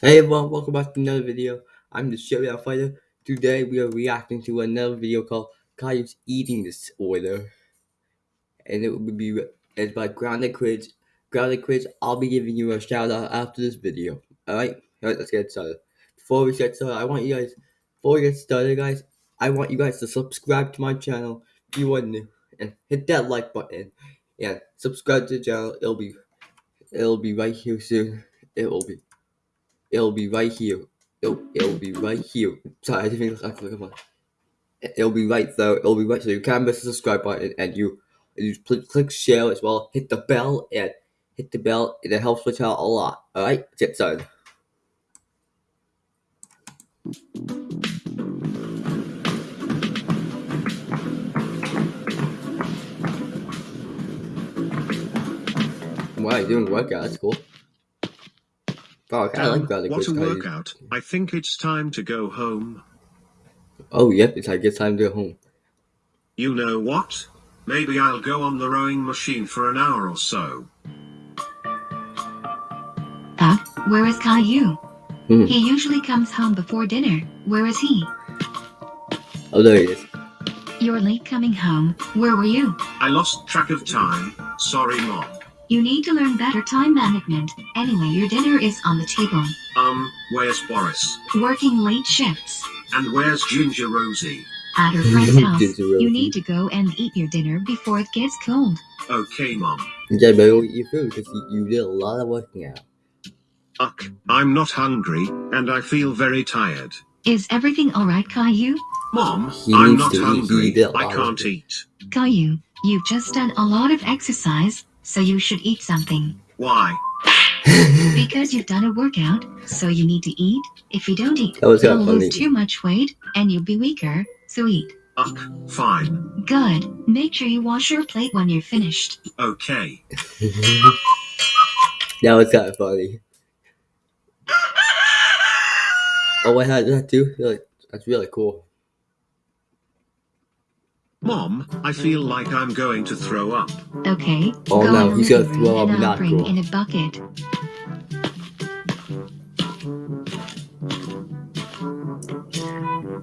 Hey everyone, welcome back to another video. I'm the Showdown Fighter. Today we are reacting to another video called Caillou's Eating Disorder. And it will be it's by Grounded Quiz. Grounded Quiz, I'll be giving you a shout out after this video. Alright? Alright, let's get started. Before we get started, I want you guys before we get started guys, I want you guys to subscribe to my channel if you are new and hit that like button and subscribe to the channel. It'll be it'll be right here soon. It will be it'll be right here. It'll, it'll be right here. Sorry, I didn't think I click on It'll be right there. It'll be right so you can press the subscribe button and you you click, share as well. Hit the bell and hit the bell. It helps the channel a lot. Alright, let's get started. Wow, you're doing workout. That's cool. Oh, I like that. What a workout. I think it's time to go home. Oh, yep, it's I guess time to go home. You know what? Maybe I'll go on the rowing machine for an hour or so. Uh, where is Caillou? Hmm. He usually comes home before dinner. Where is he? Oh, there he is. You're late coming home. Where were you? I lost track of time. Sorry, Mom. You need to learn better time management. Anyway, your dinner is on the table. Um, where's Boris? Working late shifts. And where's Ginger Rosie? At her friend's house. You need to go and eat your dinner before it gets cold. Okay, Mom. Yeah, but you'll eat your food because you, you did a lot of working out. Uck, I'm not hungry, and I feel very tired. Is everything alright, Caillou? Mom, He I'm not to eat. He hungry. did a I lot of can't eat. Caillou, you've just done a lot of exercise, so you should eat something. Why? Because you've done a workout, so you need to eat. If you don't eat, That was kinda you'll funny. lose too much weight, and you'll be weaker, so eat. Uck, fine. Good. Make sure you wash your plate when you're finished. Okay. that was kind of funny. Oh, I had that too. That's really cool. Mom, I feel like I'm going to throw up. Okay, Oh, go no, in the he's gonna throw room up, and I'll not bring cool. in a bucket.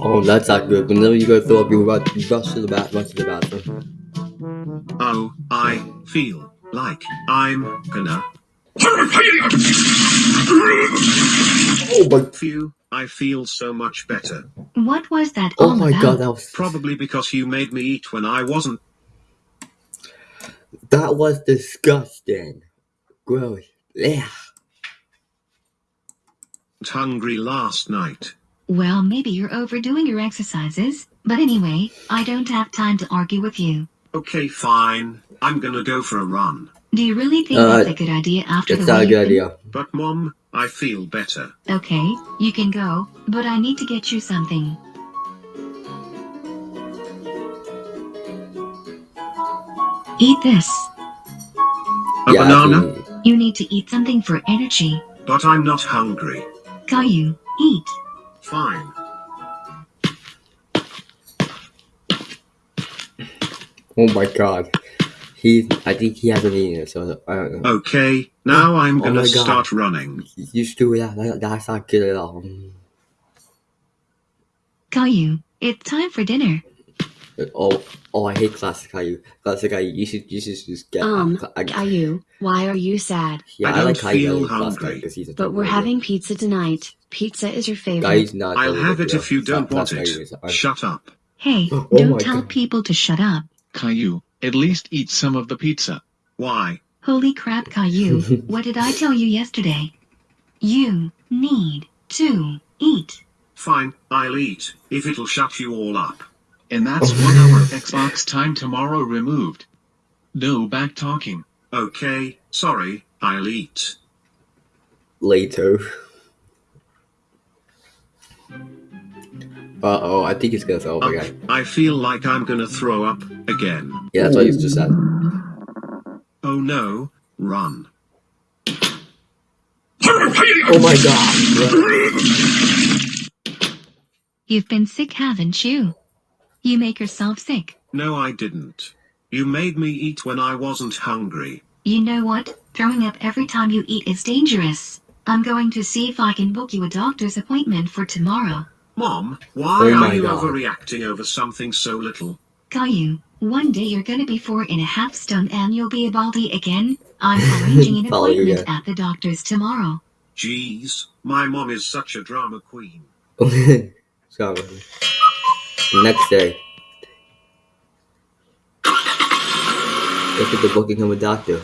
Oh, that's not good. But Whenever you go throw up, you rush, you rush to the bath, rush to the bathroom. Oh, I feel like I'm gonna. Oh but Phew, I feel so much better. What was that Oh all my about? God! That was Probably because you made me eat when I wasn't. that was disgusting. Gross. Yeah. hungry last night. Well, maybe you're overdoing your exercises. But anyway, I don't have time to argue with you. Okay, fine. I'm gonna go for a run. Do you really think Uh, that's a good idea after It's the not a good been- idea. But mom, I feel better. Okay, you can go, but I need to get you something. Eat this. A yeah, banana? You need to eat something for energy. But I'm not hungry. Caillou, eat. Fine. Oh my God. He, I think he hasn't eaten so I don't know. Okay, now I'm Oh gonna my God. start running. You should do that. that. That's not good at all. Caillou, it's time for dinner. Oh, oh, I hate classic Caillou. Classic Caillou. You should, you should just get. Um, I, Caillou, why are you sad? yeah, I I, don't like Caillou. feel better than Classic hungry. Caillou 'cause he's a But we're having pizza tonight. Pizza is your favorite. Caillou's not. I'll have it if you don't want Classic Caillou it. is fine. Shut up. Hey, Oh don't tell God. people to shut up. Caillou, at least eat some of the pizza. Why? Holy crap, Caillou. what did I tell you yesterday? You need to eat. Fine, I'll eat, if it'll shut you all up. And that's one hour Xbox time tomorrow removed. No back talking. Okay, sorry, I'll eat. Later. Uh oh, I think it's gonna throw up Uck, again. I feel like I'm gonna throw up again. Yeah, that's what you just said. Oh no, run. Oh my God! You've been sick, haven't you? You make yourself sick. No, I didn't. You made me eat when I wasn't hungry. You know what? Throwing up every time you eat is dangerous. I'm going to see if I can book you a doctor's appointment for tomorrow. Mom, why Oh are you God. overreacting over something so little? Caillou, one day you're gonna be four and a half stone and you'll be a baldy again. I'm arranging an appointment at the doctor's tomorrow. Jeez, my mom is such a drama queen. Sorry. Next day. Look at the booking him a doctor.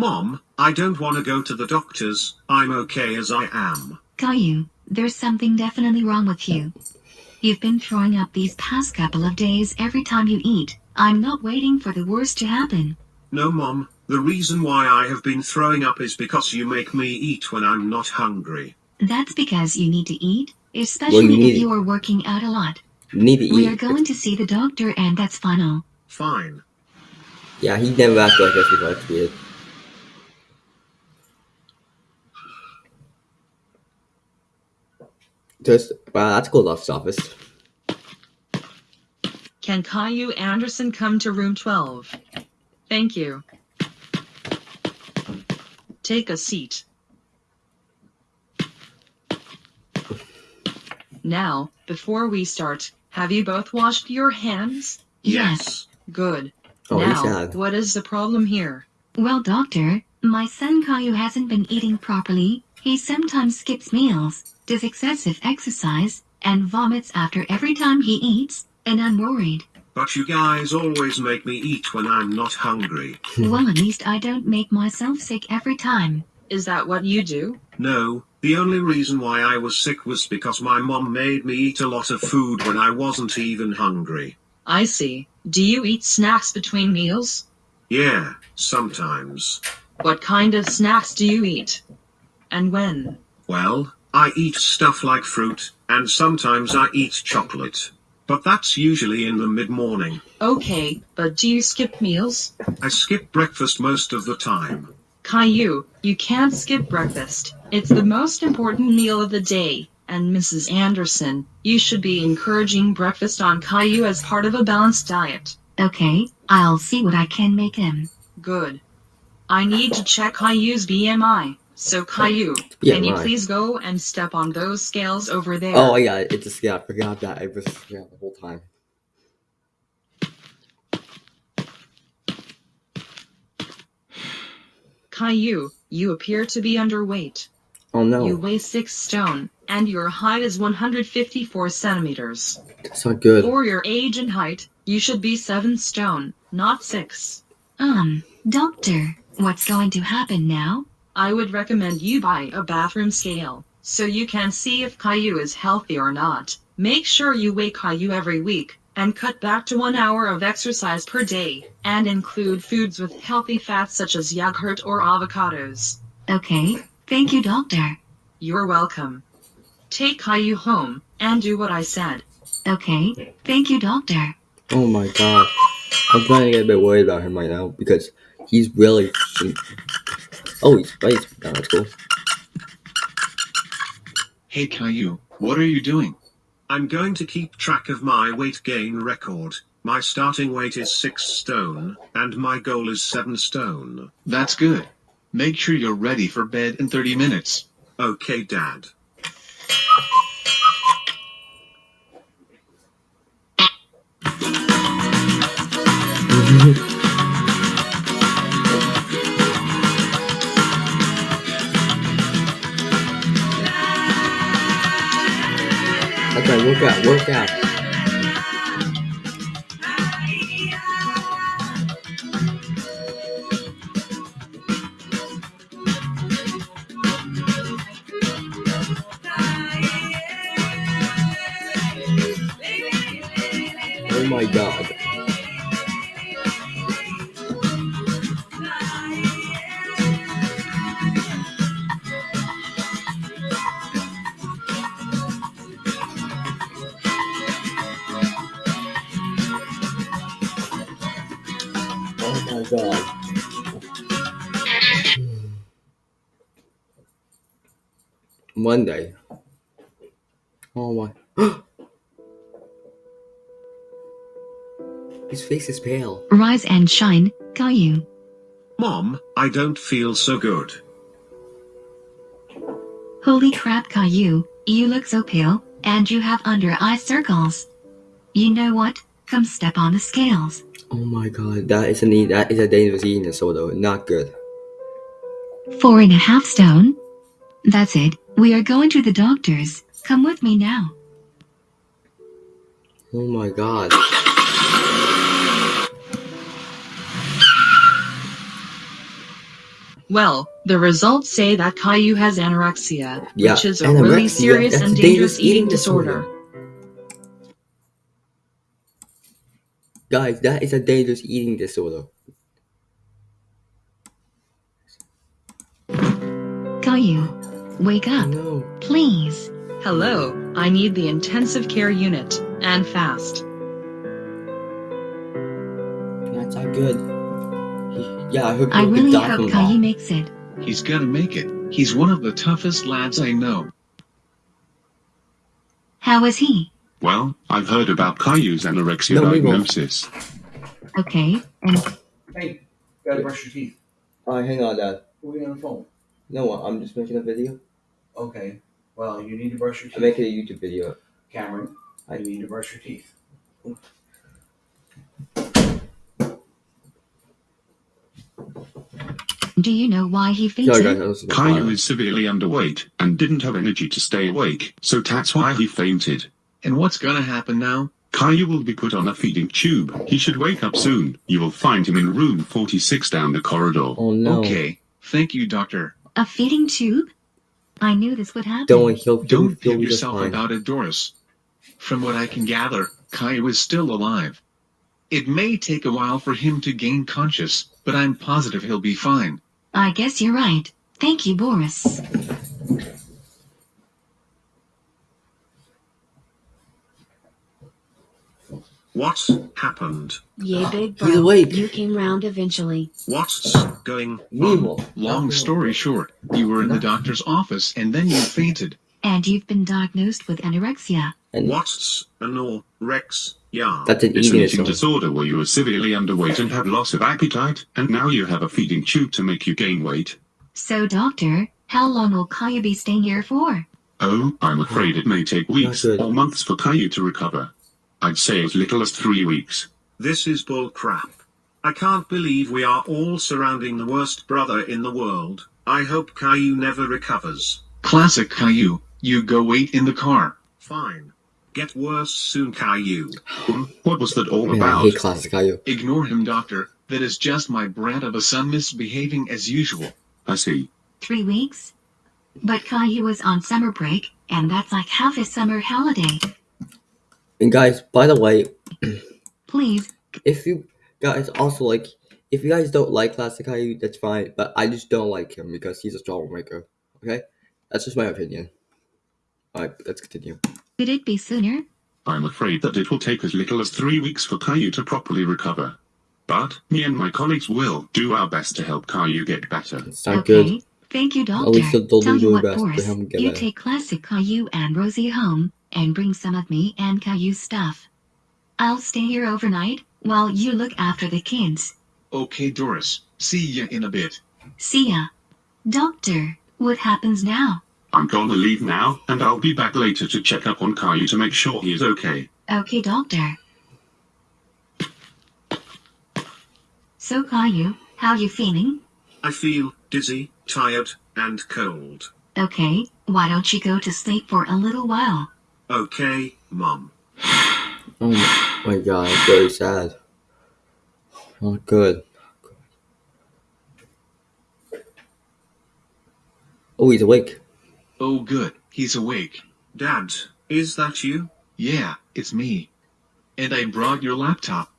Mom, I don't want to go to the doctors, I'm okay as I am. Caillou, there's something definitely wrong with you. You've been throwing up these past couple of days every time you eat. I'm not waiting for the worst to happen. No, Mom, the reason why I have been throwing up is because you make me eat when I'm not hungry. That's because you need to eat, especially need if you are working out a lot. You need to We are going to see the doctor and that's final. Fine. Yeah, he never acted like this before. It's weird. Just wow, that's cool. Lofts office. Can Caillou Anderson come to room 12? Thank you. Take a seat. Now, before we start, have you both washed your hands? Yes. Good. Oh, he's now, sad. what is the problem here? Well, doctor, my son Caillou hasn't been eating properly. He sometimes skips meals, does excessive exercise, and vomits after every time he eats, and I'm worried. But you guys always make me eat when I'm not hungry. well, at least I don't make myself sick every time. Is that what you do? No, the only reason why I was sick was because my mom made me eat a lot of food when I wasn't even hungry. I see. Do you eat snacks between meals? Yeah, sometimes. What kind of snacks do you eat? And when? Well, I eat stuff like fruit, and sometimes I eat chocolate. But that's usually in the mid morning. Okay, but do you skip meals? I skip breakfast most of the time. Caillou, you can't skip breakfast. It's the most important meal of the day. And Mrs. Anderson, you should be encouraging breakfast on Caillou as part of a balanced diet. Okay, I'll see what I can make him. Good. I need to check Caillou's BMI. So Caillou, can you BMI. please go and step on those scales over there? Oh yeah, it's a scale. I forgot that. I was yeah, the whole time. Caillou, you appear to be underweight. Oh no, You weigh 6 stone, and your height is 154 centimeters. that's not good. For your age and height, you should be 7 stone, not 6. Um, doctor, what's going to happen now? I would recommend you buy a bathroom scale, so you can see if Caillou is healthy or not. Make sure you weigh Caillou every week, and cut back to 1 hour of exercise per day, and include foods with healthy fats such as yogurt or avocados. Okay, thank you, doctor. You're welcome. Take Caillou home, and do what I said. Okay, thank you, doctor. Oh my god, I'm trying to get a bit worried about him right now because he's really. Oh, he's right. Oh, that's cool. Hey Caillou, what are you doing? I'm going to keep track of my weight gain record. My starting weight is 6 stone, and my goal is 7 stone. That's good. Make sure you're ready for bed in 30 minutes. Okay, Dad. Work out. Oh my god. Monday. Oh my. His face is pale. Rise and shine, Caillou. Mom, I don't feel so good. Holy crap, Caillou, you look so pale, and you have under eye circles. You know what? Come step on the scales. Oh my god, that is a that is a dangerous eating disorder. Not good. Four and a half stone. That's it. We are going to the doctor's. Come with me now. Oh my god. Well, the results say that Caillou has anorexia, Yeah, which is a really serious that's and dangerous dangerous eating eating disorder. Guys, that is a dangerous eating disorder. Caillou, wake up, No. please. Hello, I need the intensive care unit, and fast. That's not good. He- yeah, I hope I really hope from Caillou makes it. He's gonna make it. He's one of the toughest lads I know. How is he? Well, I've heard about Caillou's anorexia No, diagnosis. Okay, and Hey, gotta brush your teeth. Alright, hang on, Dad. Who are you on the phone? No, I'm just making a video. Okay. Well, you need to brush your teeth. I'm making a YouTube video. Cameron, I- you need to brush your teeth. do you know why he Sorry, guys, fainted? that was Caillou is severely underweight and didn't have energy to stay awake, so that's why he fainted. And what's gonna happen now? Caillou will be put on a feeding tube. He should wake up soon. You will find him in room 46 down the corridor. Oh no. Okay. Thank you, doctor. A feeding tube? I knew this would happen. Don't worry, he'll, he'll, Don't he'll pig yourself fine. about it, Doris. From what I can gather, Caillou is still alive. It may take a while for him to gain conscious, but I'm positive he'll be fine. I guess you're right. Thank you, Boris. What happened? Yay, ah, big He's bro. awake. You came round eventually. What's going on? Long story short, you were in the doctor's office and then you fainted. And you've been diagnosed with anorexia. And What's anorexia? that's an It's an eating eating disorder. disorder where you are severely underweight and have loss of appetite, and now you have a feeding tube to make you gain weight. So, doctor, how long will Caillou be staying here for? Oh, I'm afraid it may take weeks or months for Caillou to recover. I'd say as little as three weeks. This is bull crap. I can't believe we are all surrounding the worst brother in the world. I hope Caillou never recovers. Classic Caillou. You go wait in the car. Fine. Get worse soon, Caillou. What was that all Man, I about? hate classic Caillou. Ignore him, doctor. That is just my brat of a son misbehaving as usual. I see. Three weeks? But Caillou was on summer break, and that's like half his summer holiday. And guys, by the way, Please, if you guys also like, if you guys don't like classic Caillou, that's fine. But I just don't like him because he's a troublemaker. Okay, that's just my opinion. All right, let's continue. could it be sooner? I'm afraid that it will take as little as three weeks for Caillou to properly recover. But me and my colleagues will do our best to help Caillou get better. It's not okay. good. Thank you, doctor. least they'll- they'll Tell do you their what, best to Boris, help him get you better. take classic Caillou and Rosie home, and bring some of me and Caillou's stuff. I'll stay here overnight while you look after the kids. Okay, Doris. See ya in a bit. See ya. Doctor, what happens now? I'm gonna leave now, and I'll be back later to check up on Caillou to make sure he is okay. Okay, doctor. So, Caillou, how you feeling? I feel dizzy, tired, and cold. Okay, why don't you go to sleep for a little while? Okay, Mum. Oh my god, it's very sad. Not good. Oh, he's awake. Oh, good. He's awake. Dad, is that you? Yeah, it's me. And I brought your laptop.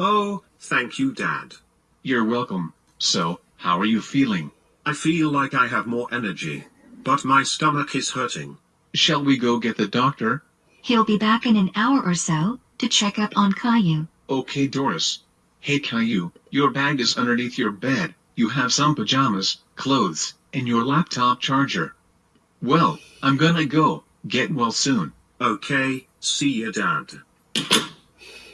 Oh, thank you, Dad. You're welcome. So, how are you feeling? I feel like I have more energy. But my stomach is hurting. Shall we go get the doctor? He'll be back in an hour or so to check up on Caillou. Okay, Doris. Hey, Caillou, your bag is underneath your bed. You have some pajamas, clothes, and your laptop charger. Well, I'm gonna go. Get well soon. Okay, see ya, Dad.